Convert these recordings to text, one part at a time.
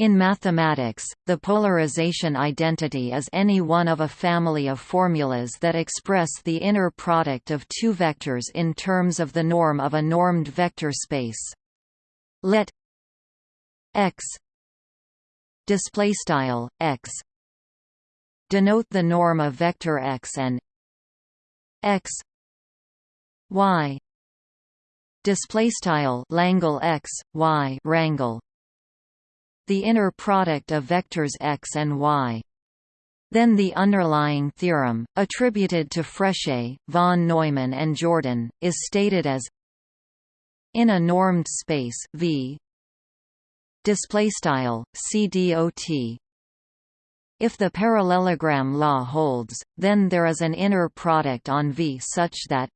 In mathematics, the polarization identity is any one of a family of formulas that express the inner product of two vectors in terms of the norm of a normed vector space. Let x display style x denote the norm of vector x and x y display style langle x y rangle the inner product of vectors x and y. Then the underlying theorem, attributed to Frechet, von Neumann and Jordan, is stated as in a normed space V display style CDOT if the parallelogram law holds then there is an inner product on V such that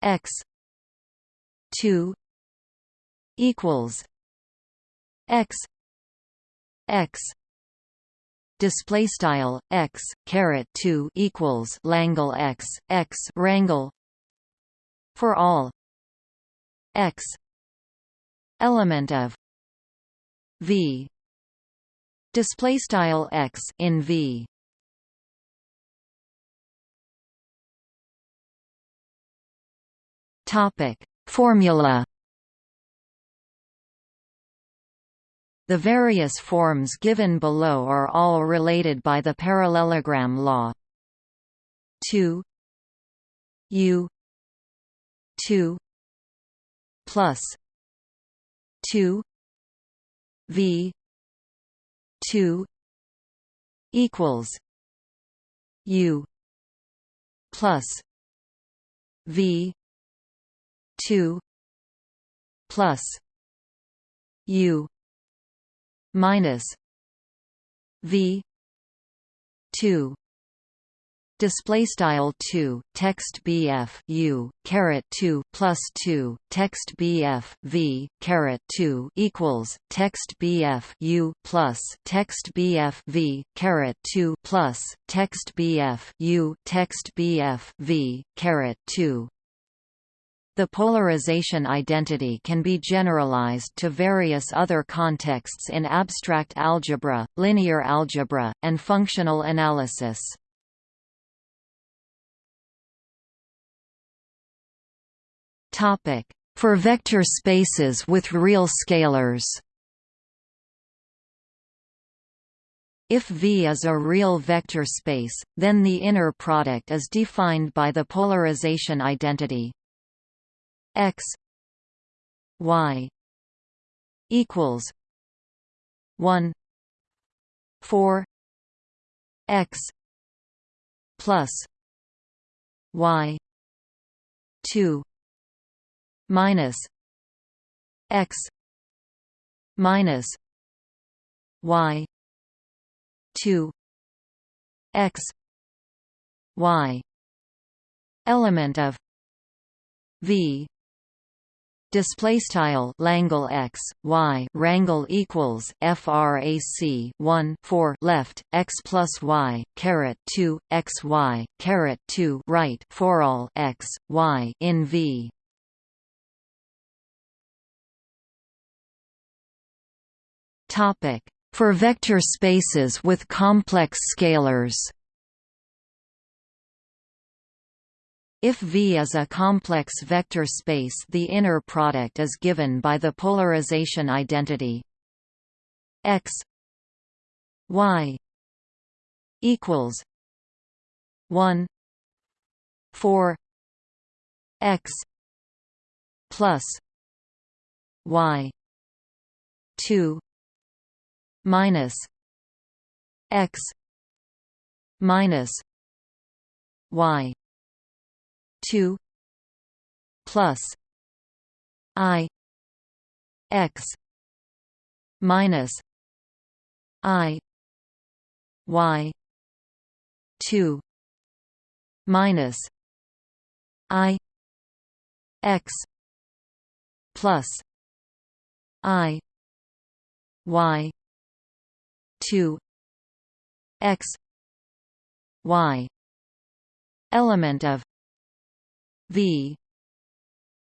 x 2 equals x x. Display style x caret 2 equals langle x x rangle for all. X. Element of. V. Display style x in v. Topic. Formula The various forms given below are all related by the parallelogram law. 2 u. 2 plus. 2 v. 2 equals. U. Plus. V. 2 plus. U minus V two. Display style 2 text bf u caret 2 plus 2 text bf v caret 2 equals text bf u plus text bf v caret 2 plus text bf u text bf v caret 2 the polarization identity can be generalized to various other contexts in abstract algebra, linear algebra, and functional analysis. For vector spaces with real scalars If V is a real vector space, then the inner product is defined by the polarization identity x y equals 1 4 x plus y 2 minus x minus y 2 x y element of v display style Langle x y rangle equals frac 1 4 left x plus y caret 2 x y caret 2 right for all x y in v. Topic. For vector spaces with complex scalars If V is a complex vector space the inner product is given by the polarization identity. X y equals 1 4 x plus y 2 minus x minus y 2 plus i x minus i y 2 minus i x plus i y 2 x y element of V.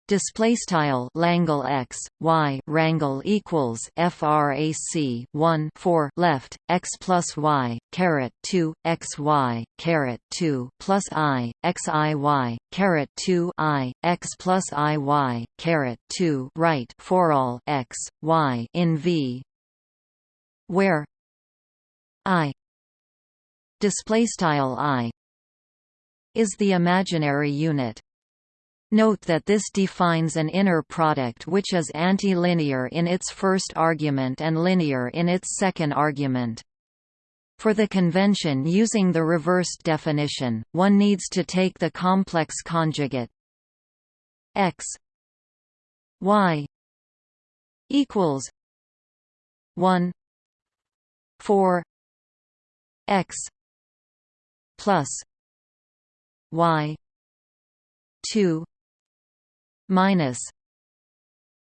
Display style Langle x y rangle equals frac 1 4 left x plus y caret 2 x y caret 2 plus i x i y caret 2 i x plus i y caret 2 right for all x y in v. Where i display style i is the imaginary unit Note that this defines an inner product which is antilinear in its first argument and linear in its second argument. For the convention using the reversed definition, one needs to take the complex conjugate x y equals 1 4 x plus y 2 minus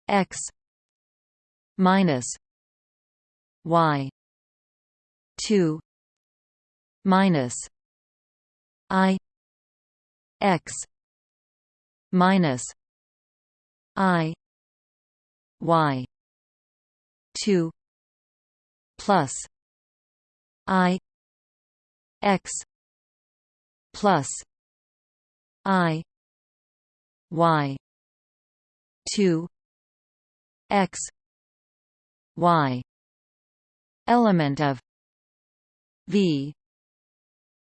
x minus y 2 minus i x minus i y 2 plus i x plus i y 2 x. Y. Element of v.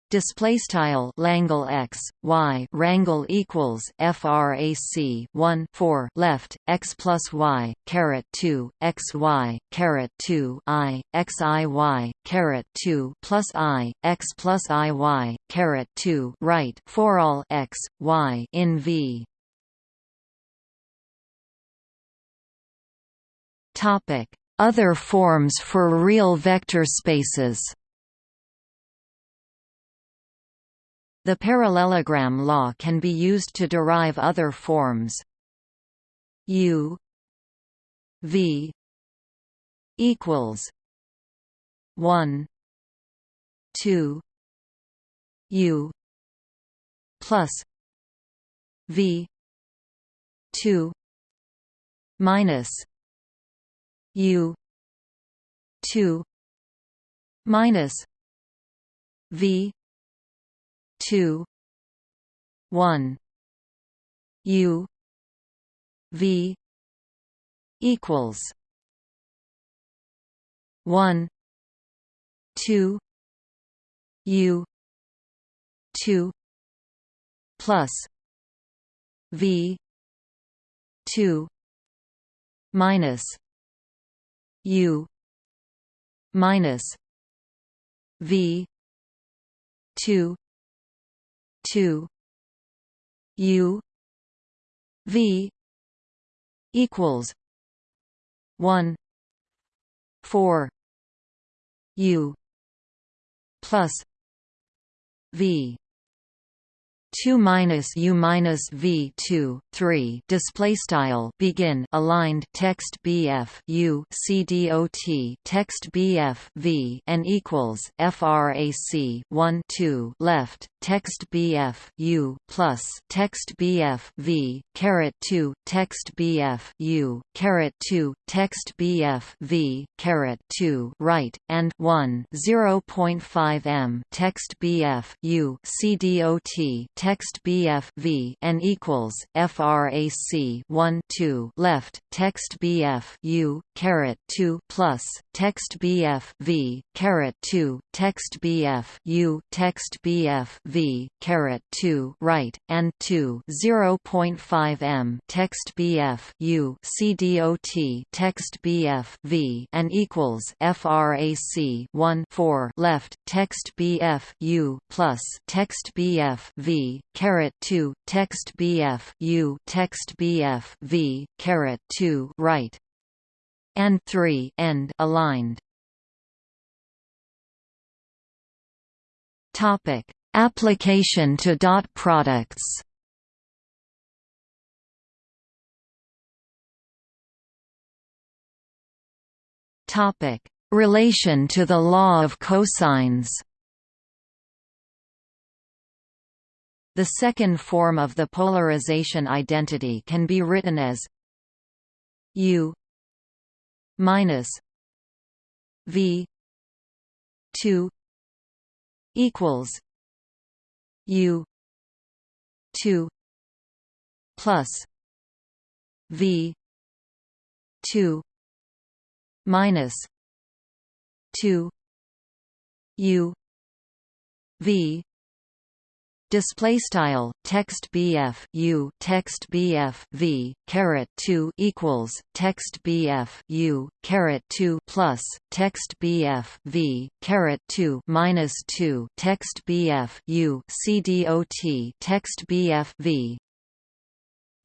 Display style Langle x y rangle equals frac 1 4 left x plus y caret 2 x y caret 2 i x i y caret 2 plus i x plus i y caret 2 right for all x y in v Topic: Other forms for real vector spaces. The parallelogram law can be used to derive other forms. U V equals 1 2 U plus V 2 minus U two minus V two one U V equals one two U two plus V two minus U minus V two two U V equals one four U plus V 2 minus u minus v 2 3 display style begin aligned text bf U C D O T text bf v and equals frac 1 2 left text bf u plus text bf v caret 2 text bf u caret 2 text bf v caret 2 right and 1 0.5 m text bf u c dot text BF V n equals frac 1 2 left text BF U caret 2 plus text BF V caret 2 text BF U text BF V caret 2 right and 2 0.5 m text BF U CDOT text BF V and equals frac 1 4 left text BF U plus text BF V caret 2 text bf u text bf v caret 2 right. And 3 end aligned. Topic. Application to dot products. Topic. Relation to the law of cosines The second form of the polarization identity can be written as U minus V two equals U two plus V two minus two U V display style text bf u text bf v caret 2 equals text bf u caret 2 plus text bf v caret 2 minus 2 text bf u cdot text bf v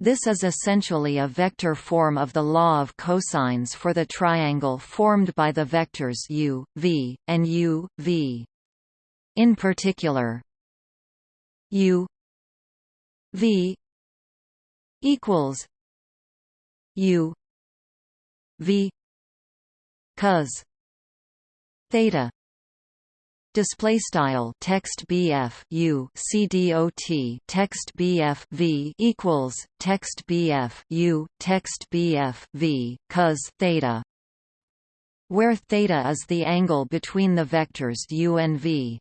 this is essentially a vector form of the law of cosines for the triangle formed by the vectors u, v, and u, v. In particular, U V equals U V cos theta display style text bf u cdot text bf v equals text bf u text bf v cos theta where theta is the angle between the vectors u and v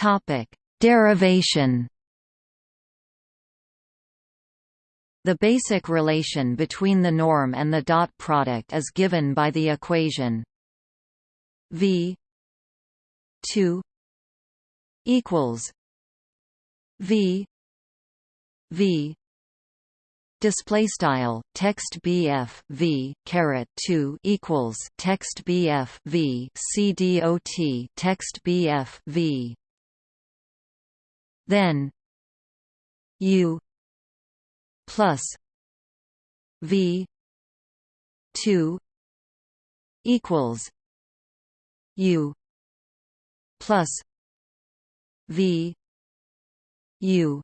Topic: Derivation. The basic relation between the norm and the dot product is given by the equation v 2 equals v v display style text bf v caret 2 equals text bf v c dot text bf v then U plus V two equals U plus V U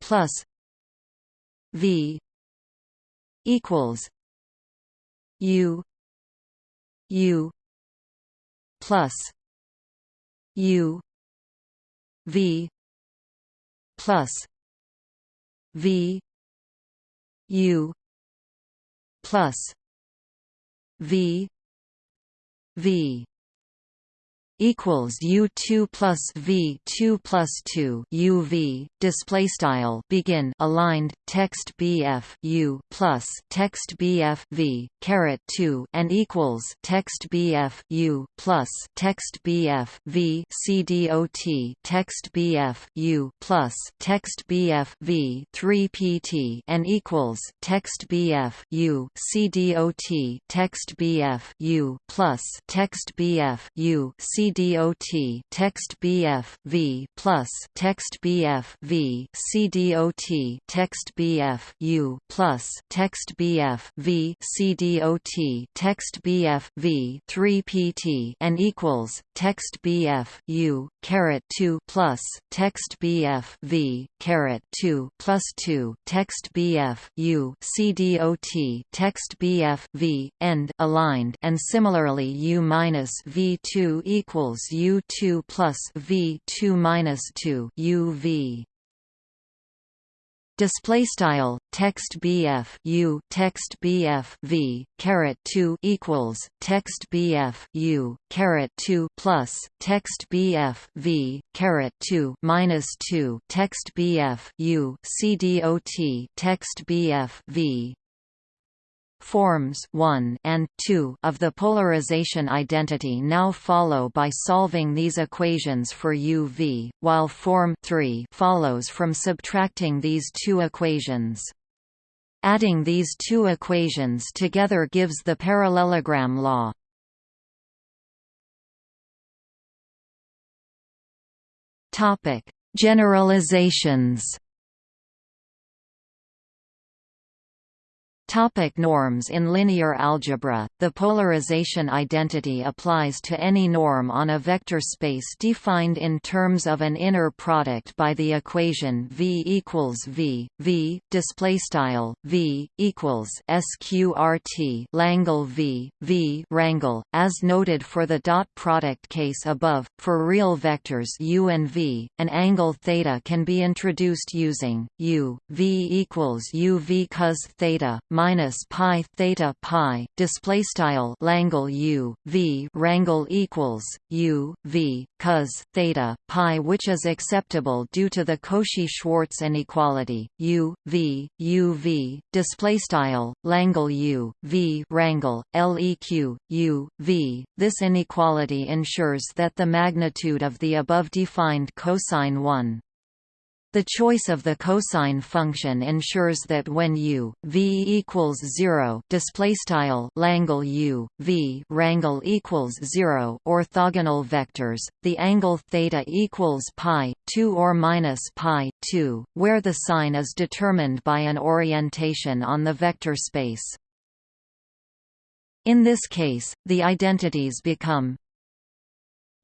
plus V equals U U plus U V plus V U plus V V equals U two plus V two plus two UV display style begin aligned text BF U plus text BF V caret two and equals text BF U plus text BF V CDOT text BF U plus text BF V three PT and equals text BF U CDOT text BF U plus text BF U C CDOT text BF V plus text BF V CDOT text BF U plus text BF V CDOT text BF V 3 PT and equals text BF U caret 2 plus text BF V caret 2 plus 2 text BF U CDOT text BF V end aligned and similarly U minus V2 equals equals U two plus V two minus two UV display style text bf u text bf v caret 2 equals text bf u caret 2 plus text bf v caret 2 minus 2 text bf u cdot text bf v Forms 1 and 2 of the polarization identity now follow by solving these equations for UV, while form 3 follows from subtracting these two equations. Adding these two equations together gives the parallelogram law. Topic: Generalizations Topic norms In linear algebra, the polarization identity applies to any norm on a vector space defined in terms of an inner product by the equation V equals V, V, displaystyle V, equals SQRT Langle V, V rangle, as noted for the dot product case above. For real vectors u and v, an angle theta can be introduced using u, v equals u v cos theta, minus pi theta pi display style Langle U V rangle equals U V cos theta pi which is acceptable due to the Cauchy-Schwarz inequality U V U V display style Langle U V rangle LEQ U V. This inequality ensures that the magnitude of the above defined cosine 1 the choice of the cosine function ensures that when u v equals 0 displaystyle Langle u v rangle equals 0 orthogonal vectors, the angle theta equals pi 2 or minus pi 2, where the sign is determined by an orientation on the vector space. In this case, the identities become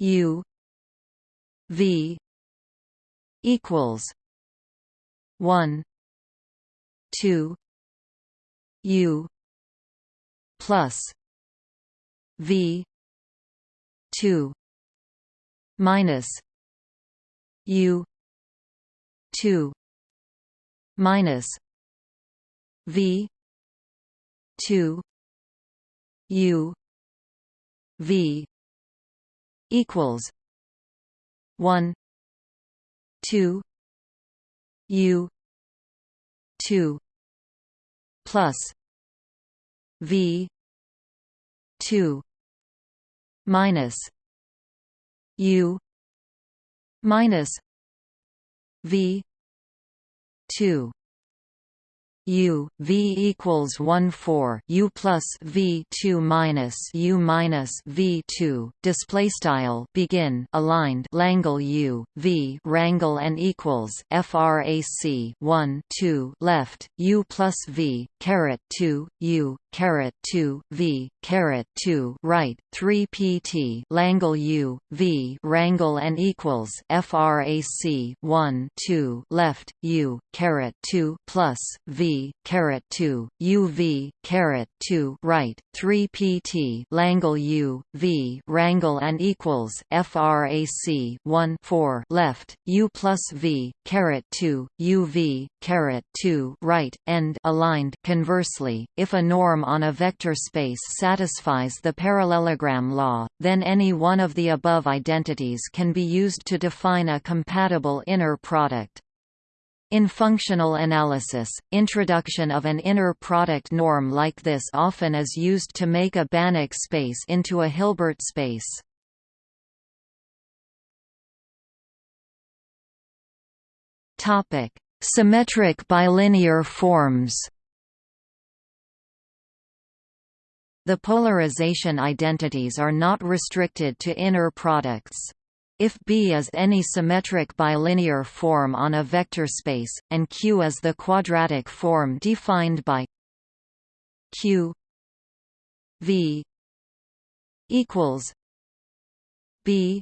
u v equals one two U plus V two minus U two minus V two U V equals one two U two plus V two minus U minus V two U V equals one four U plus V two minus U minus V two. Display style begin aligned Langle U V rangle and equals FRAC one two left U plus V caret two U caret two V caret two right three PT Langle U V rangle and equals FRAC one two left U caret two plus V caret 2 UV caret 2 right 3 PT Langle U V rangle and equals frac 1 4 left U plus V caret 2 UV caret 2 right end aligned conversely. If a norm on a vector space satisfies the parallelogram law then any one of the above identities can be used to define a compatible inner product in functional analysis, introduction of an inner product norm like this often is used to make a Banach space into a Hilbert space. Topic: Symmetric bilinear forms. The polarization identities are not restricted to inner products. If B is any symmetric bilinear form on a vector space, and Q is the quadratic form defined by Q V equals B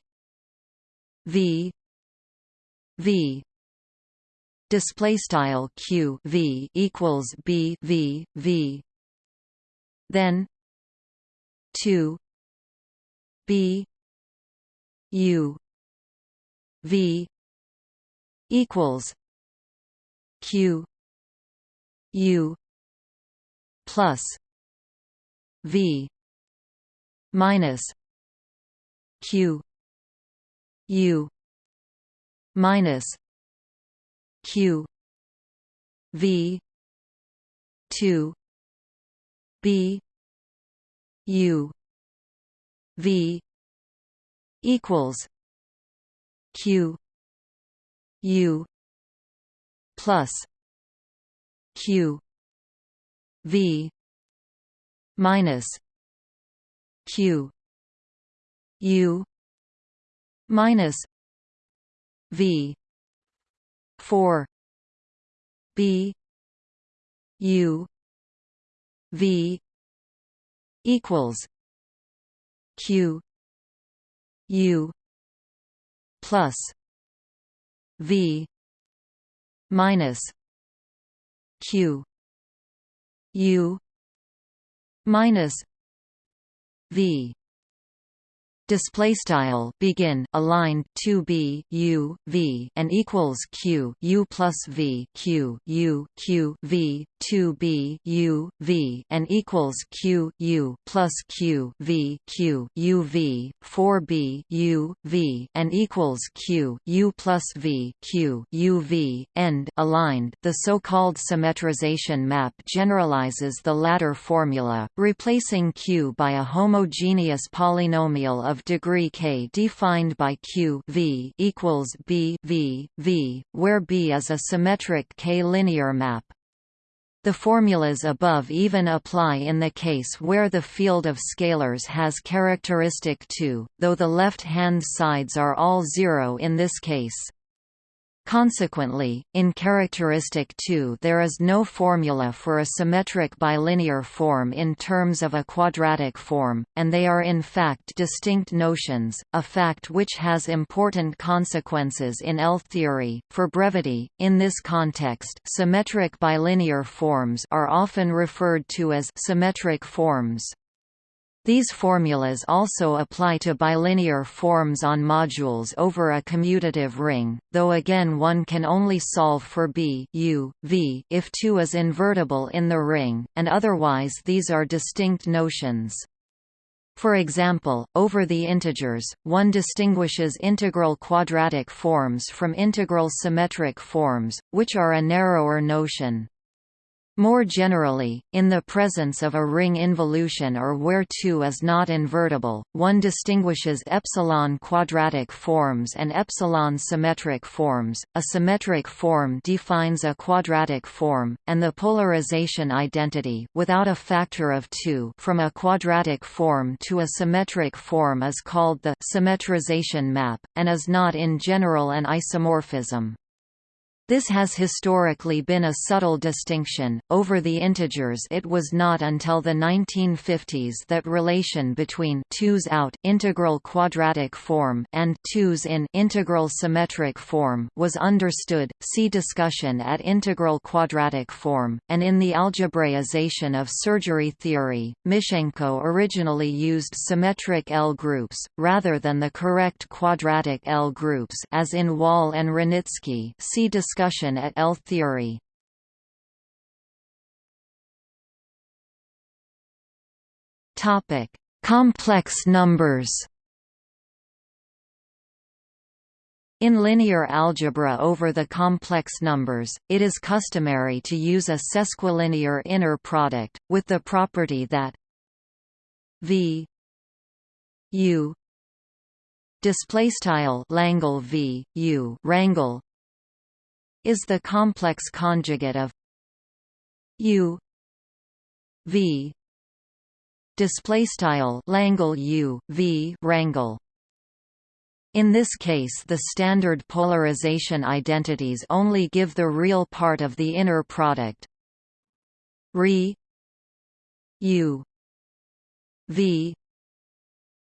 V V display style Q V equals B V V then 2 B U V equals Q U plus V minus Q U minus Q V two B U V equals Q U plus Q V minus Q U minus V four B U V equals Q U plus V minus Q U minus V. Display style begin aligned 2b u v and equals q u plus v q u q v 2b u v and equals q u plus q v q u v 4b u v and equals q u plus v q u v end aligned the so-called symmetrization map generalizes the latter formula replacing q by a homogeneous polynomial of of degree k defined by q v equals b v v, where b is a symmetric k-linear map. The formulas above even apply in the case where the field of scalars has characteristic 2, though the left-hand sides are all zero in this case. Consequently, in characteristic 2 there is no formula for a symmetric bilinear form in terms of a quadratic form, and they are in fact distinct notions, a fact which has important consequences in L-theory. For brevity, in this context symmetric bilinear forms are often referred to as symmetric forms. These formulas also apply to bilinear forms on modules over a commutative ring, though again one can only solve for B U, v if 2 is invertible in the ring, and otherwise these are distinct notions. For example, over the integers, one distinguishes integral quadratic forms from integral symmetric forms, which are a narrower notion. More generally, in the presence of a ring involution or where 2 is not invertible, one distinguishes epsilon quadratic forms and epsilon symmetric forms. A symmetric form defines a quadratic form, and the polarization identity without a factor of 2 from a quadratic form to a symmetric form is called the symmetrization map, and is not in general an isomorphism. This has historically been a subtle distinction. Over the integers, it was not until the 1950s that relation between 2's out integral quadratic form and 2's in integral symmetric form was understood. See discussion at integral quadratic form. And in the algebraization of surgery theory, Mishenko originally used symmetric L groups rather than the correct quadratic L groups as in Wall and Ranicki. See discussion discussion at L-theory. Topic: Complex numbers. In linear algebra over the complex numbers, it is customary to use a sesquilinear inner product, with the property that v u display style Langle v u rangle is the complex conjugate of u v display style Langle u v rangle in this case the standard polarization identities only give the real part of the inner product. Re u v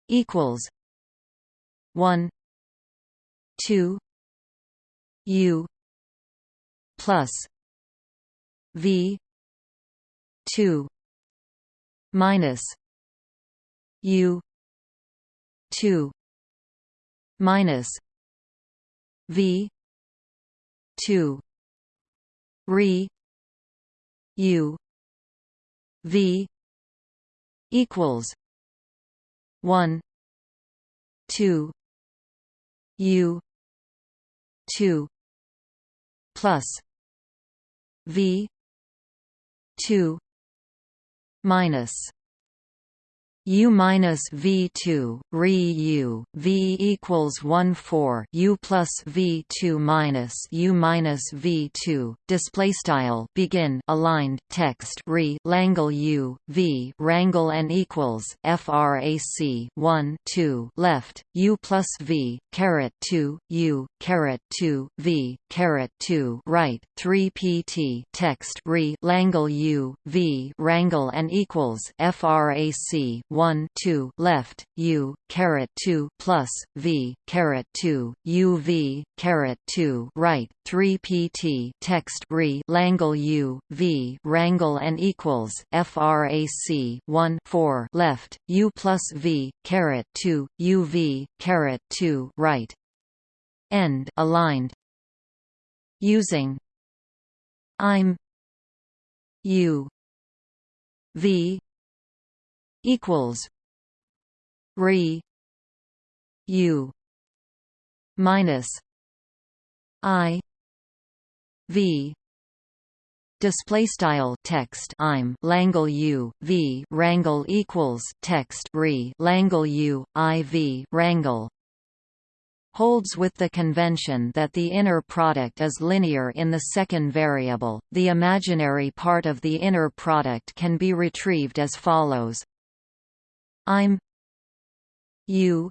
equals 1 2 u plus V two minus U two minus V two re U V equals one two U two plus V two minus U minus V two re U V equals one four U plus V two minus U minus V two display style begin aligned text re Langle U V rangle and equals frac one two left U plus V caret two U caret two V caret two right three PT text re Langle U V rangle and equals frac 1 2 left u caret 2 plus v caret 2 u v caret 2 right 3 pt text re Langle u v rangle and equals frac 1 4 left u plus v caret 2 u v caret 2 right. End aligned. Using. I'm. U. V equals re u minus i v display style text I'm Langle U V rangle equals text re Langle U I V rangle holds with the convention that the inner product is linear in the second variable. The imaginary part of the inner product can be retrieved as follows: I'm U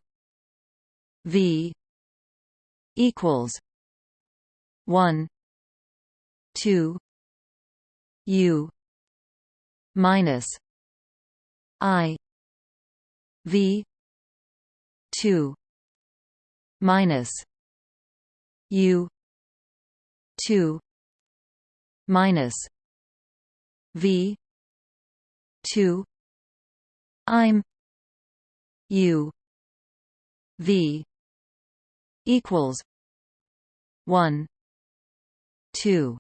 V equals one two U minus I V two minus U two minus V two I'm U V equals one two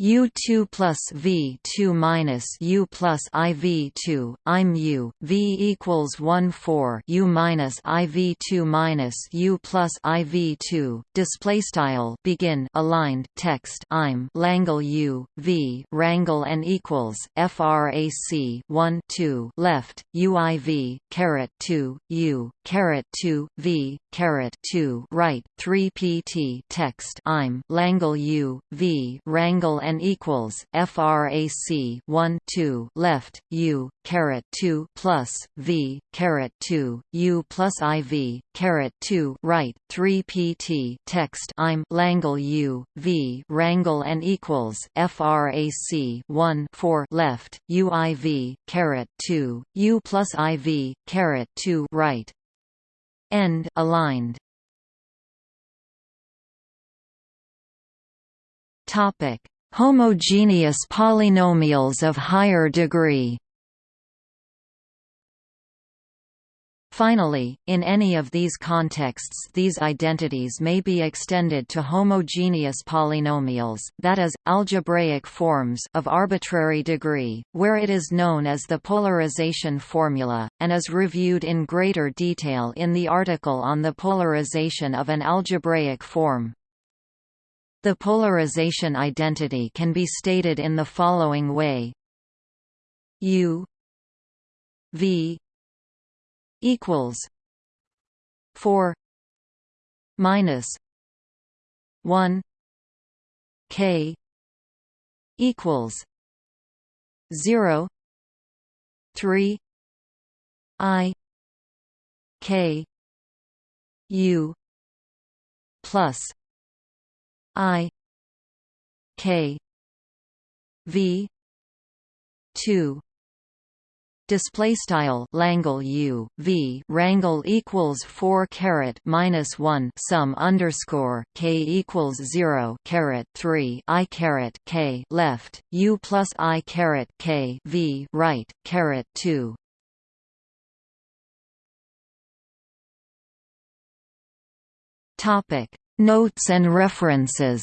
U2 plus V2 minus U plus IV2, I'm U, V equals 1 4 U minus IV2 minus U plus IV2, display style begin aligned text I'm Langle U, V rangle and equals frac 1 2 left UIV caret 2 U caret 2 V caret 2 right 3 PT text I'm Langle U, V rangle and n equals frac 1 2 left u caret 2 plus v caret 2 u plus iv caret 2 right 3 pt text I'm Langle u v rangle and equals frac 1 4 left uiv caret 2 u plus iv caret 2 right. End aligned. Topic Homogeneous polynomials of higher degree Finally, in any of these contexts these identities may be extended to homogeneous polynomials, that is, algebraic forms of arbitrary degree, where it is known as the polarization formula, and is reviewed in greater detail in the article on the polarization of an algebraic form. The polarization identity can be stated in the following way. U V equals 4 minus 1 K equals 0 3 I K U plus I K V two display style Langle U V rangle equals 4 caret minus 1 sum underscore K equals 0 caret 3 I caret K left U plus I caret K V right caret 2 topic Notes and references